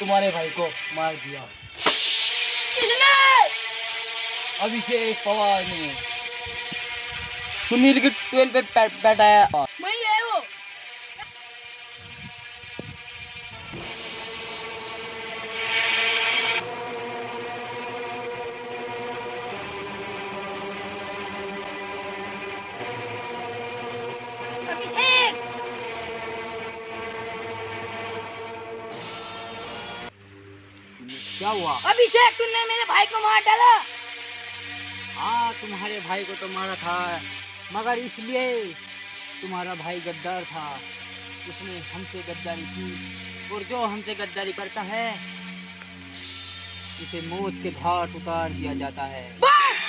तुम्हारे भाई को मार दिया। किसने? अभिषेक पवार ने। सुनील की ट्वेल्व पे बैठ- बैठाया। क्या हुआ? अभिषेक तुमने मेरे भाई को मार डाला। हाँ तुम्हारे भाई को तो मारा था मगर इसलिए तुम्हारा भाई गद्दार था। उसने हमसे गद्दारी की और जो हमसे गद्दारी करता है उसे मौत के घाट उतार दिया जाता है। बस